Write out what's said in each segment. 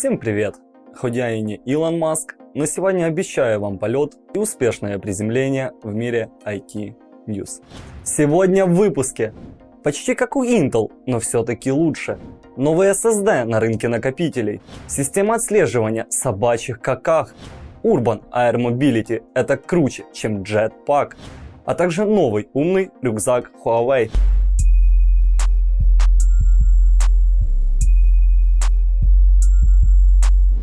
Всем привет! Хоть я и не Илон Маск, но сегодня обещаю вам полет и успешное приземление в мире IT News. Сегодня в выпуске. Почти как у Intel, но все-таки лучше. Новый SSD на рынке накопителей. Система отслеживания собачьих каках. Urban Air Mobility – это круче, чем Jetpack. А также новый умный рюкзак Huawei.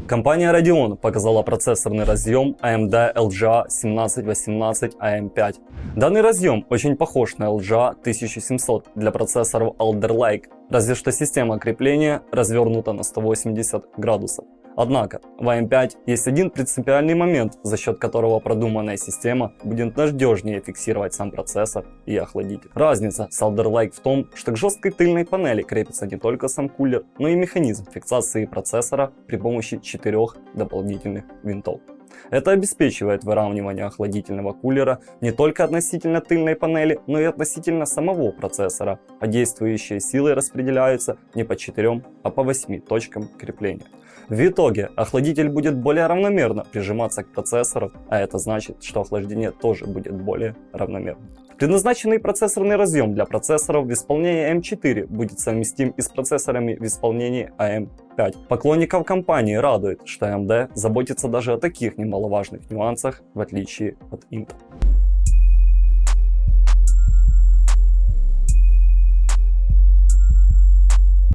Компания Radeon показала процессорный разъем AMD LGA 1718AM5. Данный разъем очень похож на LGA 1700 для процессоров Alder Lake, разве что система крепления развернута на 180 градусов. Однако в AM5 есть один принципиальный момент, за счет которого продуманная система будет надежнее фиксировать сам процессор и охладитель. Разница с Alder Lake в том, что к жесткой тыльной панели крепится не только сам кулер, но и механизм фиксации процессора при помощи четырех дополнительных винтов. Это обеспечивает выравнивание охладительного кулера не только относительно тыльной панели, но и относительно самого процессора, а действующие силы распределяются не по 4, а по 8 точкам крепления. В итоге охладитель будет более равномерно прижиматься к процессору, а это значит, что охлаждение тоже будет более равномерным. Предназначенный процессорный разъем для процессоров в исполнении M4 будет совместим и с процессорами в исполнении AM5. Поклонников компании радует, что AMD заботится даже о таких немаловажных нюансах, в отличие от Intel.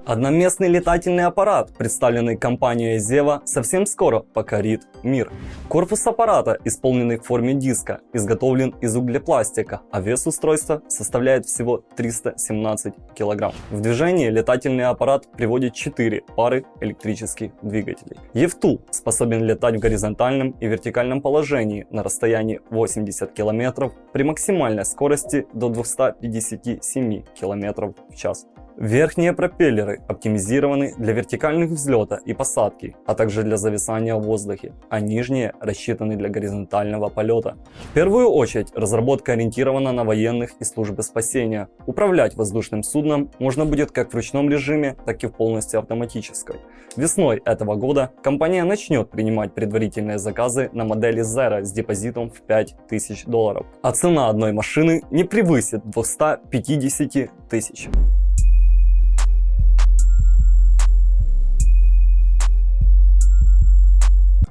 Одноместный летательный аппарат, представленный компанией Zeva, совсем скоро покорит мир. Корпус аппарата, исполненный в форме диска, изготовлен из углепластика, а вес устройства составляет всего 317 кг. В движение летательный аппарат приводит 4 пары электрических двигателей. Евтул способен летать в горизонтальном и вертикальном положении на расстоянии 80 км при максимальной скорости до 257 км в час. Верхние пропеллеры оптимизированы для вертикальных взлета и посадки, а также для зависания в воздухе, а нижние рассчитаны для горизонтального полета. В первую очередь разработка ориентирована на военных и службы спасения. Управлять воздушным судном можно будет как в ручном режиме, так и в полностью автоматической. Весной этого года компания начнет принимать предварительные заказы на модели Zero с депозитом в 5000 долларов, а цена одной машины не превысит 250 тысяч.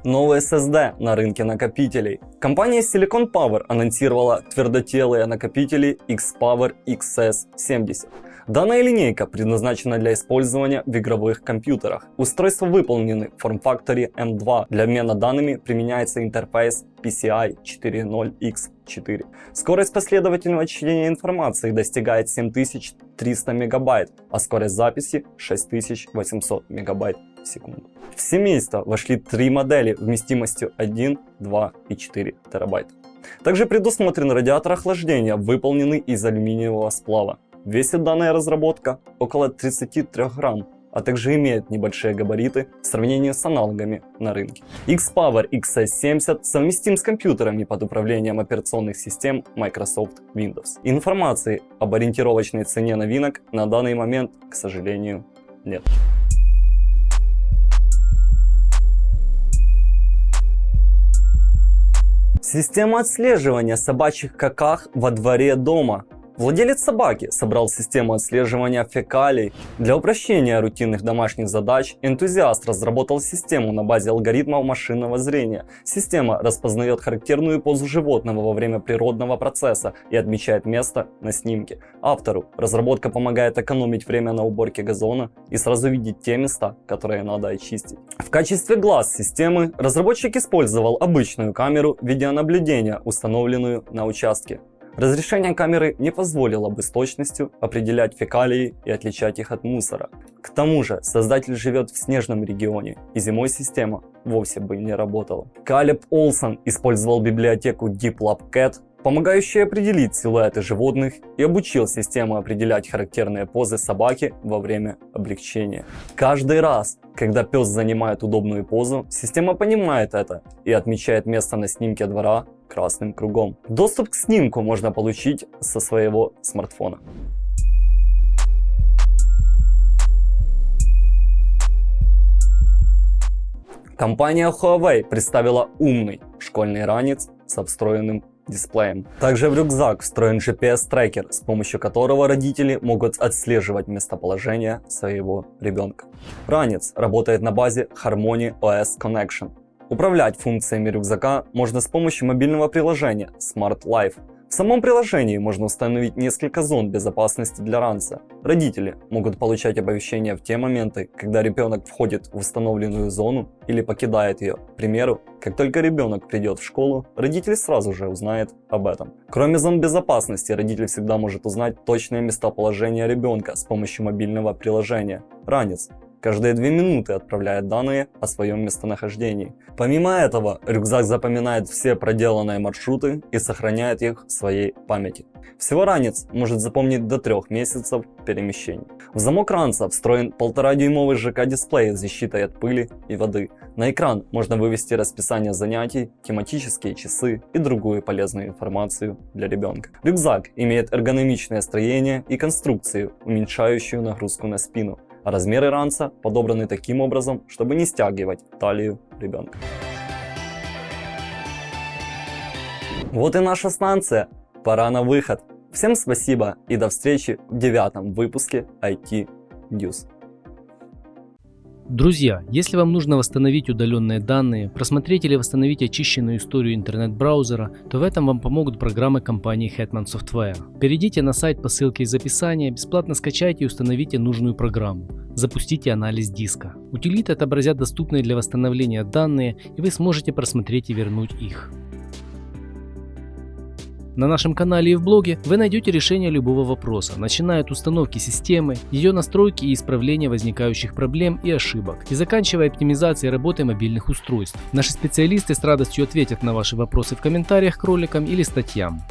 Новый SSD на рынке накопителей. Компания Silicon Power анонсировала твердотелые накопители X-Power XS70. Данная линейка предназначена для использования в игровых компьютерах. Устройства выполнены в форм-факторе M2. Для обмена данными применяется интерфейс PCI 4.0x4. Скорость последовательного чтения информации достигает 7300 мегабайт, а скорость записи 6800 мегабайт в секунду. В семейство вошли три модели вместимостью 1, 2 и 4 терабайт. Также предусмотрен радиатор охлаждения, выполненный из алюминиевого сплава. Весит данная разработка около 33 грамм, а также имеет небольшие габариты в сравнении с аналогами на рынке. X-Power XS70 совместим с компьютерами под управлением операционных систем Microsoft Windows. Информации об ориентировочной цене новинок на данный момент, к сожалению, нет. Система отслеживания собачьих каках во дворе дома. Владелец собаки собрал систему отслеживания фекалий. Для упрощения рутинных домашних задач энтузиаст разработал систему на базе алгоритмов машинного зрения. Система распознает характерную позу животного во время природного процесса и отмечает место на снимке. Автору разработка помогает экономить время на уборке газона и сразу видеть те места, которые надо очистить. В качестве глаз системы разработчик использовал обычную камеру видеонаблюдения, установленную на участке. Разрешение камеры не позволило бы с точностью определять фекалии и отличать их от мусора. К тому же создатель живет в снежном регионе, и зимой система вовсе бы не работала. Калеб Олсон использовал библиотеку DeepLabCat, помогающую определить силуэты животных и обучил систему определять характерные позы собаки во время облегчения. Каждый раз, когда пес занимает удобную позу, система понимает это и отмечает место на снимке двора красным кругом. Доступ к снимку можно получить со своего смартфона. Компания Huawei представила умный школьный ранец с встроенным дисплеем. Также в рюкзак встроен GPS-трекер, с помощью которого родители могут отслеживать местоположение своего ребенка. Ранец работает на базе Harmony OS Connection. Управлять функциями рюкзака можно с помощью мобильного приложения Smart Life. В самом приложении можно установить несколько зон безопасности для ранца. Родители могут получать оповещения в те моменты, когда ребенок входит в установленную зону или покидает ее. К примеру, как только ребенок придет в школу, родитель сразу же узнает об этом. Кроме зон безопасности, родитель всегда может узнать точное местоположение ребенка с помощью мобильного приложения «Ранец», каждые две минуты отправляет данные о своем местонахождении. Помимо этого, рюкзак запоминает все проделанные маршруты и сохраняет их в своей памяти. Всего ранец может запомнить до трех месяцев перемещений. В замок ранца встроен 1,5-дюймовый ЖК-дисплей с защитой от пыли и воды. На экран можно вывести расписание занятий, тематические часы и другую полезную информацию для ребенка. Рюкзак имеет эргономичное строение и конструкцию, уменьшающую нагрузку на спину размеры ранца подобраны таким образом, чтобы не стягивать талию ребенка. Вот и наша станция. Пора на выход. Всем спасибо и до встречи в девятом выпуске IT News. Друзья, если вам нужно восстановить удаленные данные, просмотреть или восстановить очищенную историю интернет-браузера, то в этом вам помогут программы компании Hetman Software. Перейдите на сайт по ссылке из описания, бесплатно скачайте и установите нужную программу. Запустите анализ диска. Утилиты отобразят доступные для восстановления данные, и вы сможете просмотреть и вернуть их. На нашем канале и в блоге вы найдете решение любого вопроса, начиная от установки системы, ее настройки и исправления возникающих проблем и ошибок, и заканчивая оптимизацией работы мобильных устройств. Наши специалисты с радостью ответят на ваши вопросы в комментариях к роликам или статьям.